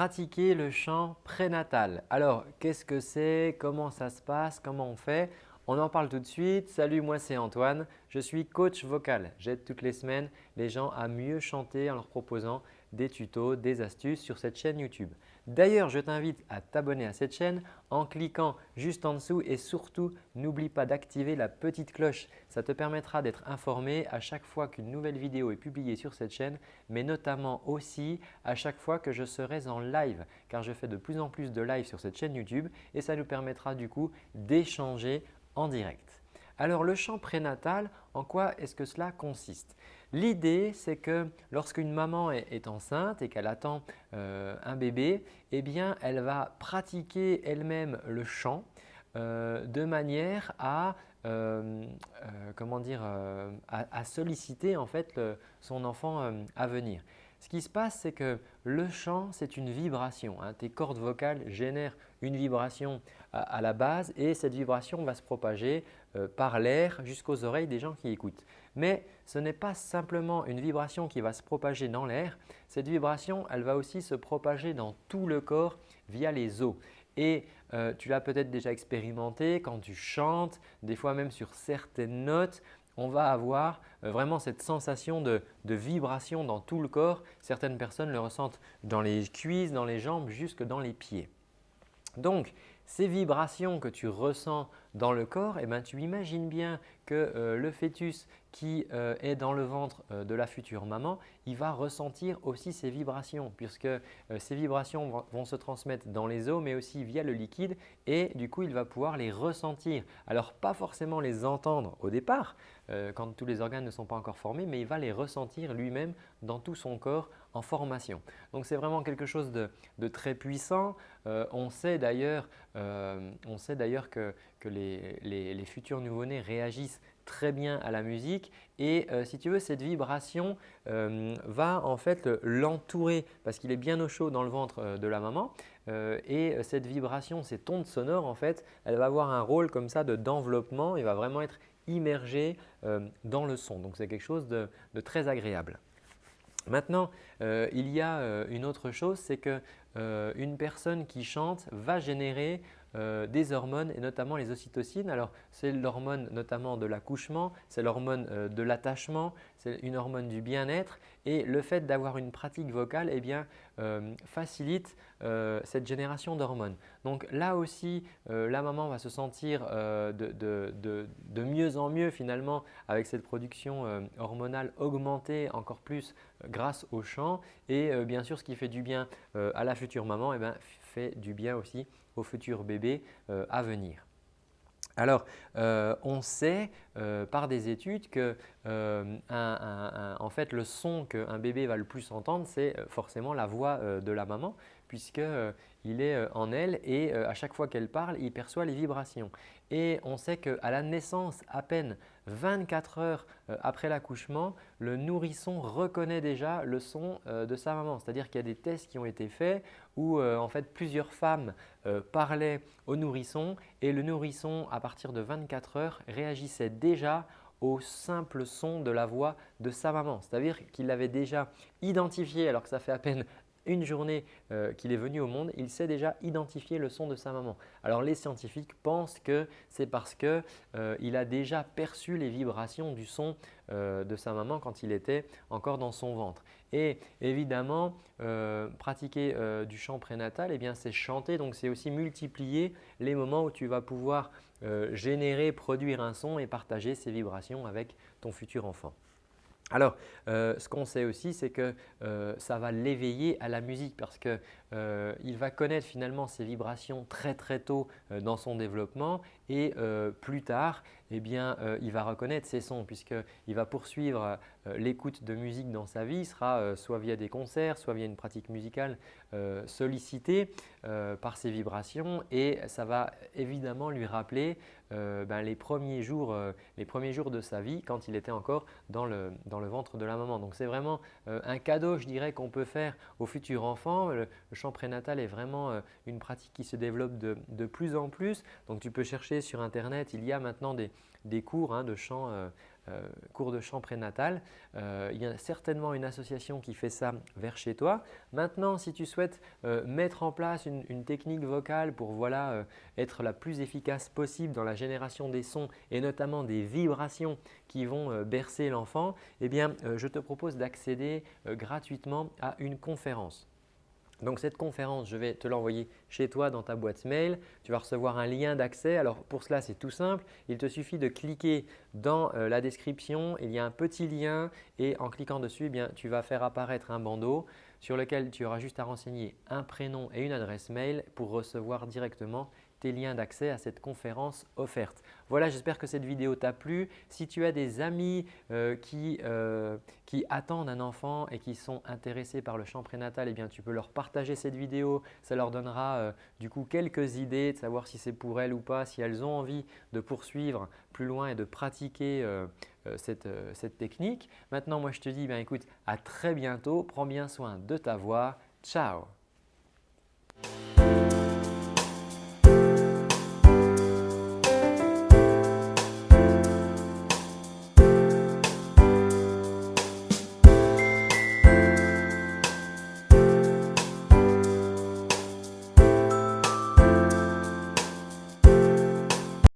pratiquer le chant prénatal. Alors, qu'est-ce que c'est? Comment ça se passe? Comment on fait? On en parle tout de suite. Salut, moi c'est Antoine. Je suis coach vocal. J'aide toutes les semaines les gens à mieux chanter en leur proposant des tutos, des astuces sur cette chaîne YouTube. D'ailleurs, je t'invite à t'abonner à cette chaîne en cliquant juste en dessous et surtout, n'oublie pas d'activer la petite cloche. Ça te permettra d'être informé à chaque fois qu'une nouvelle vidéo est publiée sur cette chaîne, mais notamment aussi à chaque fois que je serai en live car je fais de plus en plus de live sur cette chaîne YouTube et ça nous permettra du coup d'échanger en direct. Alors le chant prénatal, en quoi est-ce que cela consiste? L'idée, c'est que lorsqu'une maman est, enceinte et qu'elle attend euh, un bébé, eh bien, elle va pratiquer elle-même le chant euh, de manière à, euh, comment dire, à, solliciter en fait son enfant à venir. Ce qui se passe, c'est que le chant, c'est une vibration. Hein. Tes cordes vocales génèrent une vibration à, la base et cette vibration va se propager par l'air jusqu'aux oreilles des gens qui écoutent. Mais ce n'est pas simplement une vibration qui va se propager dans l'air. Cette vibration, elle va aussi se propager dans tout le corps via les os. Et euh, tu l'as peut-être déjà expérimenté quand tu chantes, des fois même sur certaines notes, on va avoir euh, vraiment cette sensation de, vibration dans tout le corps. Certaines personnes le ressentent dans les cuisses, dans les jambes, jusque dans les pieds. Ces vibrations que tu ressens dans le corps, eh ben, tu imagines bien que euh, le fœtus qui euh, est dans le ventre euh, de la future maman, il va ressentir aussi ces vibrations puisque ces vibrations vont, se transmettre dans les os mais aussi via le liquide et du coup il va pouvoir les ressentir. Alors pas forcément les entendre au départ quand tous les organes ne sont pas encore formés mais il va les ressentir lui-même dans tout son corps en formation. Donc c'est vraiment quelque chose de, très puissant. on sait d'ailleurs que, que les, futurs nouveau-nés réagissent très bien à la musique et euh, si tu veux cette vibration euh, va en fait l'entourer parce qu'il est bien au chaud dans le ventre euh, de la maman et cette vibration, ces ondes sonores en fait, elle va avoir un rôle comme ça d'enveloppement et va vraiment être immergée dans le son. Donc c'est quelque chose de, très agréable. Maintenant, il y a une autre chose, c'est qu'une personne qui chante va générer euh, des hormones et notamment les ocytocines. Alors, c'est l'hormone notamment de l'accouchement, c'est l'hormone euh, de l'attachement, c'est une hormone du bien-être et le fait d'avoir une pratique vocale eh euh, facilite cette génération d'hormones. Donc là aussi, la maman va se sentir de, mieux en mieux finalement avec cette production hormonale augmentée encore plus grâce au chant et bien sûr ce qui fait du bien à la future maman eh fait du bien aussi au futur bébé euh, à venir. Alors, euh, on sait euh, par des études que en fait, le son qu'un bébé va le plus entendre, c'est forcément la voix de la maman puisqu'il est en elle et à chaque fois qu'elle parle, il perçoit les vibrations. Et on sait qu'à la naissance, à peine 24 heures après l'accouchement, le nourrisson reconnaît déjà le son de sa maman. C'est-à-dire qu'il y a des tests qui ont été faits où en fait plusieurs femmes parlaient au nourrisson et le nourrisson à partir de 24 heures réagissait déjà au simple son de la voix de sa maman. C'est-à-dire qu'il l'avait déjà identifié alors que ça fait à peine une journée euh, qu'il est venu au monde, il sait déjà identifier le son de sa maman. Alors les scientifiques pensent que c'est parce qu'il euh, a déjà perçu les vibrations du son euh, de sa maman quand il était encore dans son ventre. Et évidemment, pratiquer du chant prénatal, eh c'est chanter, donc c'est aussi multiplier les moments où tu vas pouvoir générer, produire un son et partager ces vibrations avec ton futur enfant. Alors, euh, ce qu'on sait aussi, c'est que euh, ça va l'éveiller à la musique parce qu'il euh, va connaître finalement ces vibrations très très tôt dans son développement et plus tard, eh bien, il va reconnaître ces sons puisqu'il va poursuivre l'écoute de musique dans sa vie, sera soit via des concerts, soit via une pratique musicale sollicitée par ces vibrations et ça va évidemment lui rappeler ben, les, premiers jours, les premiers jours de sa vie quand il était encore dans le, dans le ventre de la maman. Donc c'est vraiment euh, un cadeau je dirais qu'on peut faire au futur enfant. Chant prénatal est vraiment euh, une pratique qui se développe de, plus en plus. Donc tu peux chercher sur internet, il y a maintenant des, cours hein, de chant cours de chant prénatal. il y a certainement une association qui fait ça vers chez toi. Maintenant, si tu souhaites mettre en place une, technique vocale pour voilà, être la plus efficace possible dans la génération des sons et notamment des vibrations qui vont bercer l'enfant, eh bien, je te propose d'accéder gratuitement à une conférence. Donc cette conférence, je vais te l'envoyer chez toi dans ta boîte mail. Tu vas recevoir un lien d'accès. Alors pour cela, c'est tout simple. Il te suffit de cliquer dans euh, la description. Il y a un petit lien et en cliquant dessus, eh bien, tu vas faire apparaître un bandeau sur lequel tu auras juste à renseigner un prénom et une adresse mail pour recevoir directement tes liens d'accès à cette conférence offerte. Voilà, j'espère que cette vidéo t'a plu. Si tu as des amis euh, euh, qui, attendent un enfant et qui sont intéressés par le chant prénatal, eh bien, tu peux leur partager cette vidéo. Ça leur donnera euh, du coup quelques idées de savoir si c'est pour elles ou pas, si elles ont envie de poursuivre plus loin et de pratiquer cette, cette, technique. Maintenant, moi je te dis, ben, écoute, à très bientôt. Prends bien soin de ta voix. Ciao